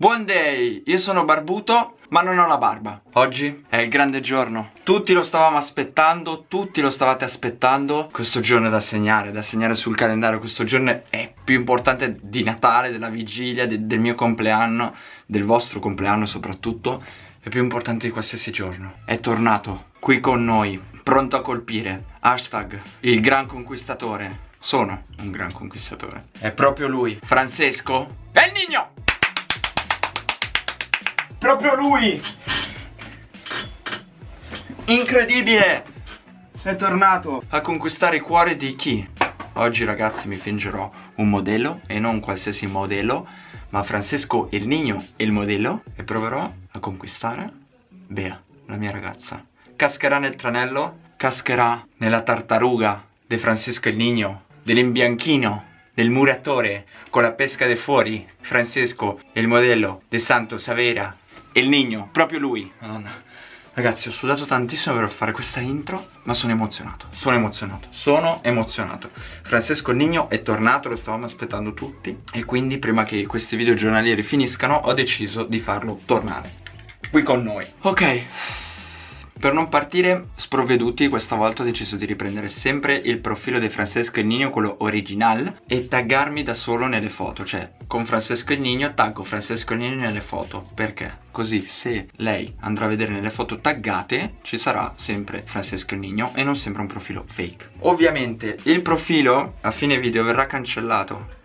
Buon day, io sono barbuto ma non ho la barba. Oggi è il grande giorno. Tutti lo stavamo aspettando, tutti lo stavate aspettando. Questo giorno è da segnare, da segnare sul calendario. Questo giorno è più importante di Natale, della vigilia, de del mio compleanno Del vostro compleanno soprattutto. È più importante di qualsiasi giorno. È tornato qui con noi, pronto a colpire. Hashtag il gran conquistatore. Sono un gran conquistatore. È proprio lui, Francesco? Il Nino! Proprio lui! Incredibile! È tornato a conquistare i cuori di chi? Oggi ragazzi mi fingerò un modello e non qualsiasi modello Ma Francesco il Nino il modello E proverò a conquistare Bea, la mia ragazza Cascherà nel tranello Cascherà nella tartaruga di Francesco il Nino Dell'imbianchino del muratore con la pesca de fuori Francesco il modello de Santo Savera il Nino, proprio lui. Madonna. Ragazzi ho sudato tantissimo per fare questa intro Ma sono emozionato, sono emozionato Sono emozionato. Francesco Nino è tornato, lo stavamo aspettando tutti E quindi prima che questi video giornalieri finiscano Ho deciso di farlo tornare Qui con noi. Ok per non partire sprovveduti questa volta ho deciso di riprendere sempre il profilo di Francesco e Nino, quello original E taggarmi da solo nelle foto, cioè con Francesco e Nino taggo Francesco e Nino nelle foto. Perché? Così se lei andrà a vedere nelle foto taggate ci sarà sempre Francesco e Nino e non sempre un profilo fake. Ovviamente il profilo a fine video verrà cancellato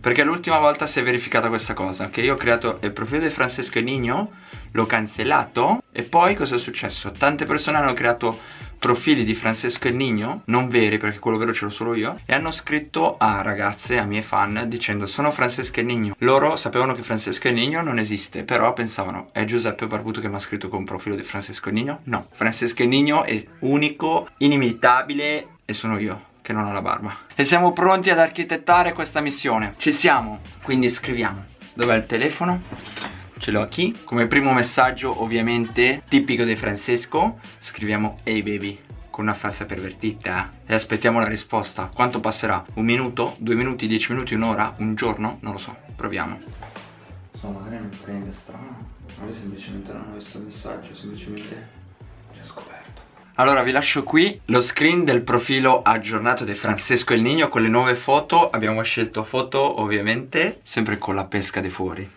perché l'ultima volta si è verificata questa cosa Che io ho creato il profilo di Francesco Nino L'ho cancellato E poi cosa è successo? Tante persone hanno creato profili di Francesco e Nino Non veri perché quello vero ce l'ho solo io E hanno scritto a ragazze, a mie fan Dicendo sono Francesco e Nino Loro sapevano che Francesco e Nino non esiste Però pensavano è Giuseppe Barbuto che mi ha scritto con profilo di Francesco e Nino? No Francesco e Nino è unico, inimitabile E sono io che non ho la barba E siamo pronti ad architettare questa missione Ci siamo, quindi scriviamo Dov'è il telefono? Ce l'ho qui Come primo messaggio ovviamente tipico di Francesco Scriviamo Hey baby con una faccia pervertita e aspettiamo la risposta Quanto passerà? Un minuto? Due minuti? Dieci minuti? Un'ora? Un giorno? Non lo so, proviamo Insomma magari non prende strano Magari semplicemente non ho visto il messaggio Semplicemente ci ha scoperto allora vi lascio qui lo screen del profilo aggiornato di Francesco El Nino con le nuove foto. Abbiamo scelto foto ovviamente sempre con la pesca di fuori.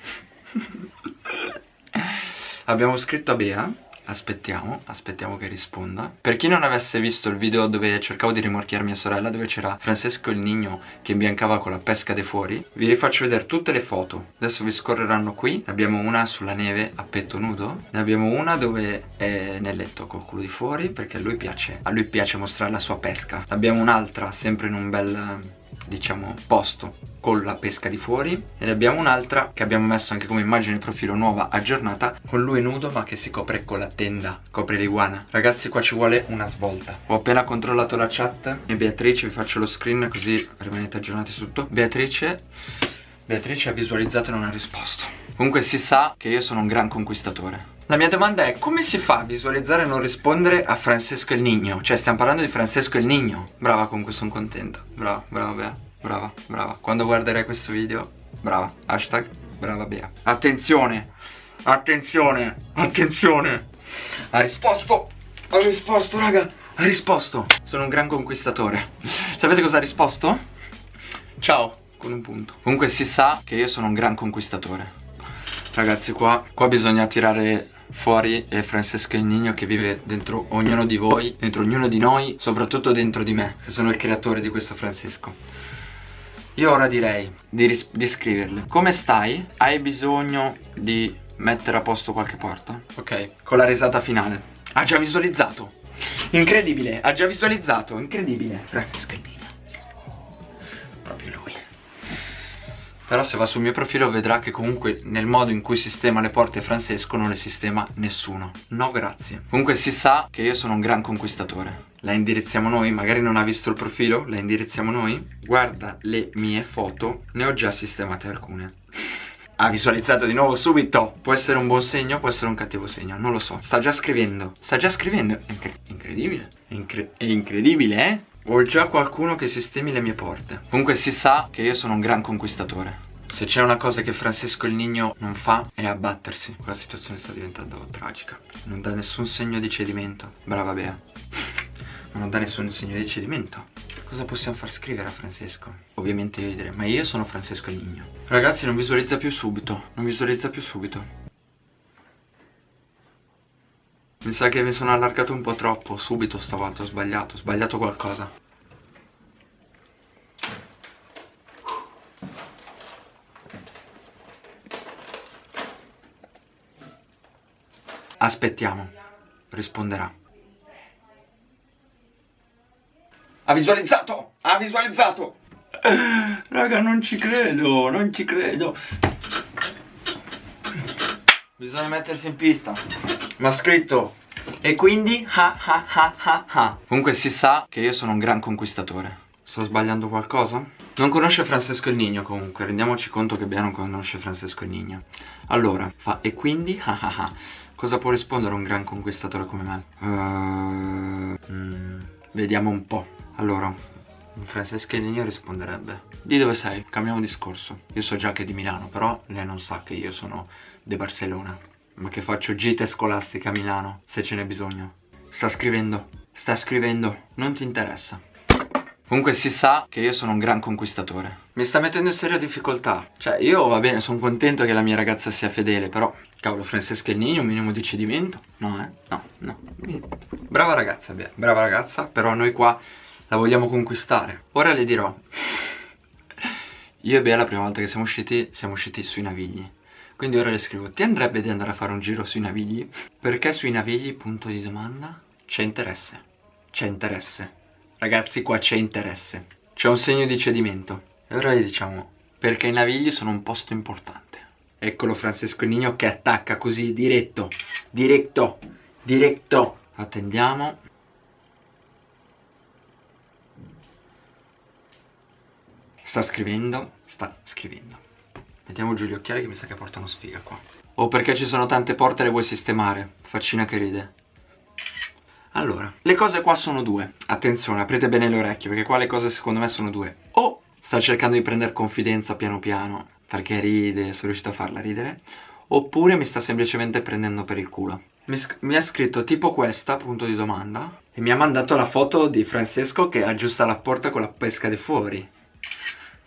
Abbiamo scritto a Bea Aspettiamo, aspettiamo che risponda. Per chi non avesse visto il video dove cercavo di rimorchiare mia sorella Dove c'era Francesco il Nino che imbiancava con la pesca dei fuori Vi rifaccio vedere tutte le foto. Adesso vi scorreranno qui. Ne abbiamo una sulla neve a petto nudo. Ne abbiamo una dove è nel letto col culo di fuori Perché a lui piace, a lui piace mostrare la sua pesca. Abbiamo un'altra sempre in un bel diciamo posto con la pesca di fuori. E ne abbiamo un'altra che abbiamo messo anche come immagine profilo nuova aggiornata con lui nudo ma che si copre con la tenda copre l'iguana. Ragazzi qua ci vuole una svolta. Ho appena controllato la chat e Beatrice vi faccio lo screen così rimanete aggiornati su tutto. Beatrice Beatrice ha visualizzato e non ha risposto comunque si sa che io sono un gran conquistatore. La mia domanda è come si fa a visualizzare e non rispondere a Francesco il Nino? Cioè stiamo parlando di Francesco il Nino Brava comunque sono contento. Brava, brava Bea. Brava, brava. Quando guarderai questo video Brava. Hashtag Brava Bea. Attenzione Attenzione Attenzione. Ha risposto Ha risposto raga. Ha risposto. Sono un gran conquistatore. Sapete cosa ha risposto? Ciao Con un punto. Comunque si sa che io sono un gran conquistatore Ragazzi qua, qua bisogna tirare fuori è Francesco il Nino che vive dentro ognuno di voi, dentro ognuno di noi, soprattutto dentro di me, che sono il creatore di questo Francesco. Io ora direi di, di scriverle. Come stai? Hai bisogno di mettere a posto qualche porta? Ok, con la risata finale. Ha già visualizzato. Incredibile, ha già visualizzato, incredibile Francesco il Nino. Proprio lui però se va sul mio profilo vedrà che comunque nel modo in cui sistema le porte Francesco non le sistema nessuno. No grazie. Comunque si sa che io sono un gran conquistatore. La indirizziamo noi, magari non ha visto il profilo, la indirizziamo noi? Guarda le mie foto, ne ho già sistemate alcune. Ha visualizzato di nuovo subito. Può essere un buon segno, può essere un cattivo segno Non lo so, sta già scrivendo. Sta già scrivendo, è incre incredibile. È, incre è incredibile eh ho già qualcuno che sistemi le mie porte. Comunque si sa che io sono un gran conquistatore. Se c'è una cosa che Francesco il Nigno non fa è abbattersi. La situazione sta diventando tragica. Non dà nessun segno di cedimento. Brava Bea. Non dà nessun segno di cedimento. Cosa possiamo far scrivere a Francesco? Ovviamente io direi Ma io sono Francesco il Nigno Ragazzi non visualizza più subito. Non visualizza più subito mi sa che mi sono allargato un po' troppo Subito stavolta ho sbagliato Ho sbagliato qualcosa. Aspettiamo Risponderà. Ha visualizzato Ha visualizzato. Raga non ci credo Non ci credo. Bisogna mettersi in pista Mi ha scritto E quindi? Ha ha ha ha ha. Comunque si sa che io sono un gran conquistatore. Sto sbagliando qualcosa? Non conosce Francesco il Nigno comunque. Rendiamoci conto che Bea non conosce Francesco il Nigno. Allora fa E quindi? Ha ha ha. Cosa può rispondere un gran conquistatore come me? Uh, mm, vediamo un po'. Allora, Francesca Nigno risponderebbe Di dove sei? Cambiamo discorso. Io so già che è di Milano Però lei non sa che io sono di Barcellona Ma che faccio gite scolastica a Milano Se ce n'è bisogno Sta scrivendo Sta scrivendo Non ti interessa Comunque si sa che io sono un gran conquistatore Mi sta mettendo in seria difficoltà Cioè io va bene sono contento che la mia ragazza sia fedele Però Cavolo, Francesca Nino, un minimo di cedimento? No, eh? No, no. Brava ragazza, beh, brava ragazza, però noi qua la vogliamo conquistare. Ora le dirò. Io e Bea la prima volta che siamo usciti, siamo usciti sui Navigli. Quindi ora le scrivo, ti andrebbe di andare a fare un giro sui Navigli? Perché sui Navigli, punto di domanda? C'è interesse. C'è interesse. Ragazzi, qua c'è interesse. C'è un segno di cedimento. E ora le diciamo, perché i Navigli sono un posto importante. Eccolo Francesco Nino che attacca così, diretto, diretto, diretto. Attendiamo. Sta scrivendo, sta scrivendo. Mettiamo giù gli occhiali che mi sa che portano sfiga qua. Oh, perché ci sono tante porte le vuoi sistemare? Faccina che ride. Allora, le cose qua sono due. Attenzione, aprite bene le orecchie, perché qua le cose secondo me sono due. O sta cercando di prendere confidenza piano piano perché ride, sono riuscito a farla ridere, oppure mi sta semplicemente prendendo per il culo. Mi, mi, ha scritto tipo questa, punto di domanda, e mi ha mandato la foto di Francesco che aggiusta la porta con la pesca di fuori.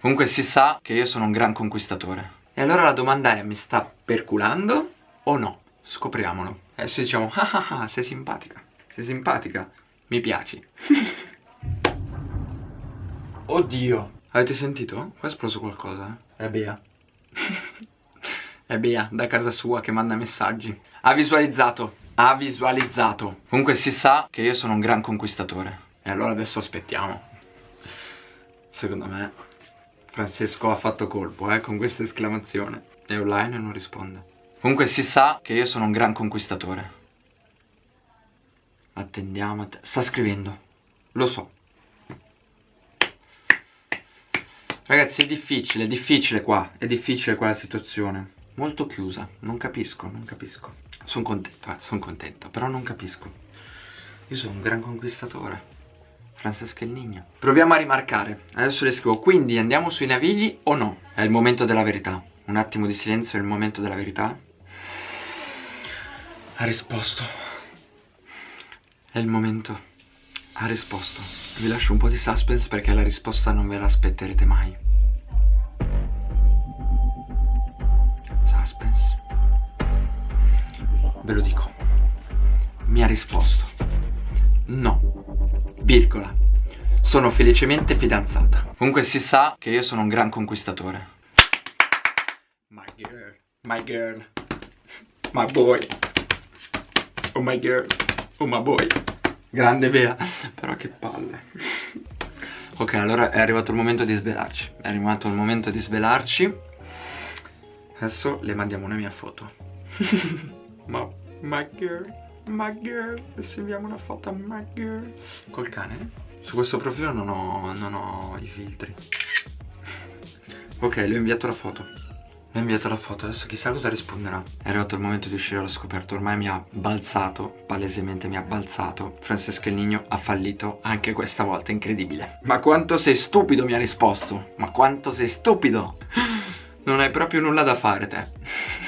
Comunque si sa che io sono un gran conquistatore. E allora la domanda è, mi sta perculando o no? Scopriamolo. Adesso diciamo, ah ah ah, sei simpatica. Sei simpatica. Mi piaci. Oddio. Avete sentito? Qua è esploso qualcosa, eh? È Bea. È Bea da casa sua che manda messaggi Ha visualizzato Ha visualizzato Comunque si sa che io sono un gran conquistatore E allora adesso aspettiamo Secondo me Francesco ha fatto colpo eh con questa esclamazione. È online e non risponde. Comunque si sa che io sono un gran conquistatore. Attendiamo att Sta scrivendo. Lo so. Ragazzi è difficile, è difficile qua, è difficile qua la situazione. Molto chiusa, non capisco, non capisco. Sono contento, eh, sono contento, però non capisco. Io sono un gran conquistatore Francesca il Nigno Proviamo a rimarcare, adesso le scrivo Quindi andiamo sui navigli o no? È il momento della verità Un attimo di silenzio, è il momento della verità Ha risposto È il momento ha risposto. Vi lascio un po' di suspense perché la risposta non ve la aspetterete mai. Suspense. Ve lo dico. Mi ha risposto. No. Virgola. Sono felicemente fidanzata. Comunque si sa che io sono un gran conquistatore. My girl. My girl. My boy. Oh my girl. Oh my boy. Grande Bea Però che palle Ok allora è arrivato il momento di svelarci È arrivato il momento di svelarci Adesso le mandiamo una mia foto Ma my girl My girl inviamo una foto a my girl. Col cane? Su questo profilo non ho, non ho i filtri. Ok le ho inviato la foto. Mi ha inviato la foto, adesso chissà cosa risponderà. È arrivato il momento di uscire allo scoperto. Ormai mi ha balzato, palesemente mi ha balzato. Francesca il Nigno ha fallito anche questa volta, incredibile. Ma quanto sei stupido mi ha risposto. Ma quanto sei stupido. Non hai proprio nulla da fare te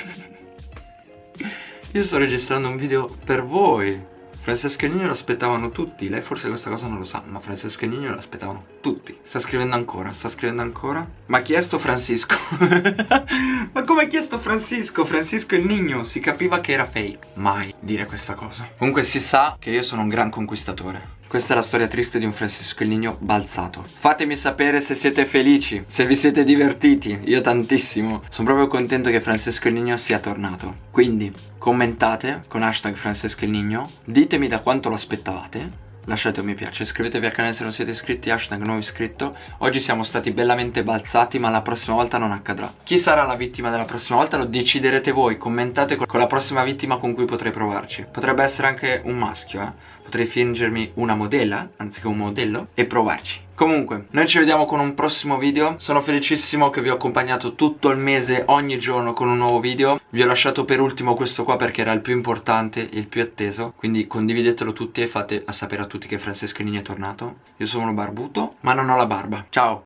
Io sto registrando un video per voi. Francesco e Nino lo aspettavano tutti. Lei forse questa cosa non lo sa Ma Francesco e Nino lo aspettavano tutti. Sta scrivendo ancora, sta scrivendo ancora. Ma chi è sto Francisco? Ma come ha chiesto Francisco? Francisco il Nino Si capiva che era fake. Mai dire questa cosa. Comunque si sa che io sono un gran conquistatore questa è la storia triste di un Francisco il Nino balzato. Fatemi sapere se siete felici Se vi siete divertiti Io tantissimo. Sono proprio contento che Francesco Nino sia tornato. Quindi commentate con hashtag Francesco Nino Ditemi da quanto lo aspettavate lasciate un mi piace, iscrivetevi al canale se non siete iscritti, hashtag nuovo iscritto. Oggi siamo stati bellamente balzati ma la prossima volta non accadrà. Chi sarà la vittima della prossima volta lo deciderete voi, commentate con la prossima vittima con cui potrei provarci. Potrebbe essere anche un maschio eh. Potrei fingermi una modella, anziché un modello, e provarci Comunque, noi ci vediamo con un prossimo video. Sono felicissimo che vi ho accompagnato tutto il mese, ogni giorno con un nuovo video. Vi ho lasciato per ultimo questo qua perché era il più importante, il più atteso. Quindi condividetelo tutti e fate a sapere a tutti che Francesco Nini è tornato. Io sono barbuto, ma non ho la barba. Ciao!